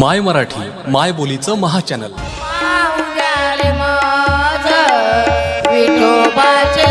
माय मराठी माय बोलीचं महाचॅनल. विठोबाचे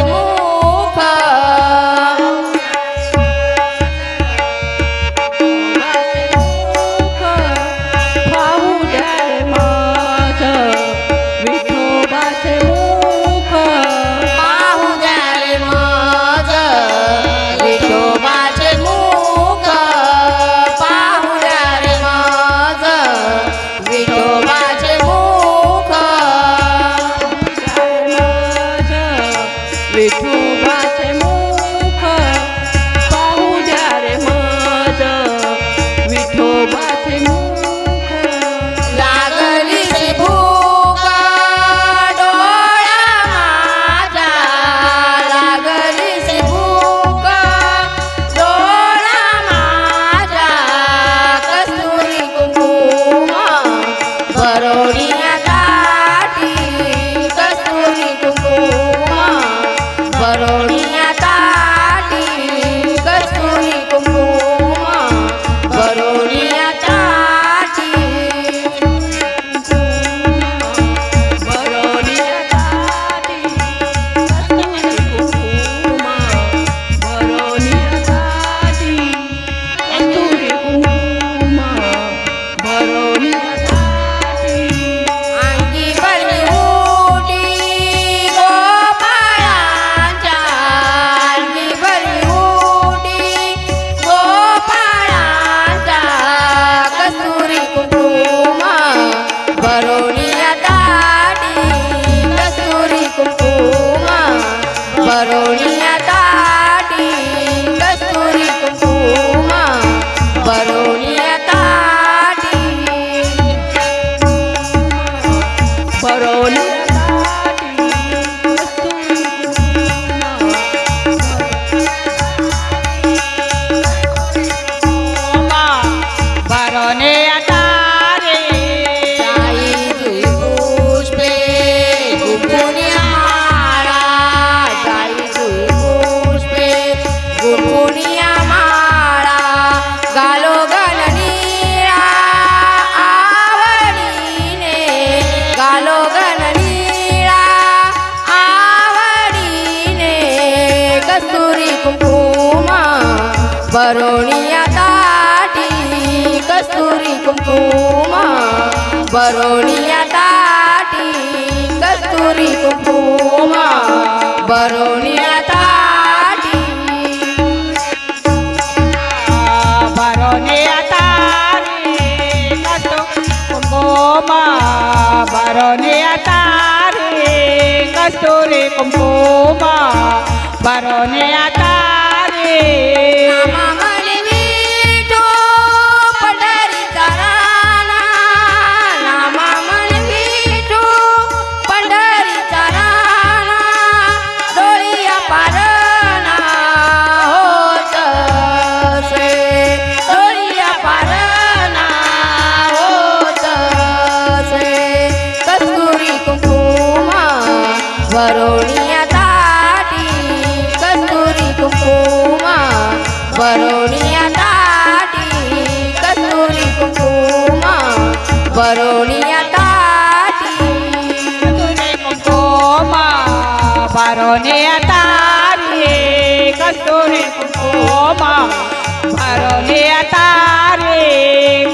ররি Oh, no. बरोनिया ताटी कस्तुरी कुंकुम. बरोनिया ताटी कस्तुरी कुंकुम. बरोनिया ताटी बरोनिया ताटी कस्तुरी कुंकुम. बरोनिया कस्तुरी कुंकुम. बरोनिया ताटी कुंकुम बरोनिया ताटी कस्तुरी कुंकुम बरोनिया ताटी कस्तुरी कुंकुम बरोनिया ताटी कस्तुरी कुंकुम बरोनिया ताटी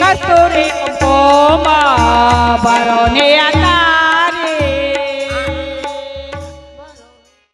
कस्तुरी कुंकुम बरोनिया